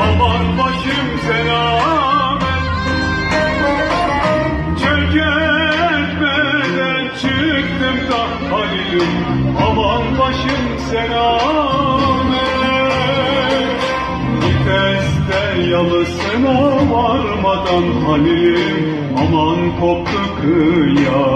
aman başım selamet. Çökertmeden çıktım da Halil'im. Aman başım selamet. Viteste yalısına varmadan Halil'im. Aman koptu kıyamet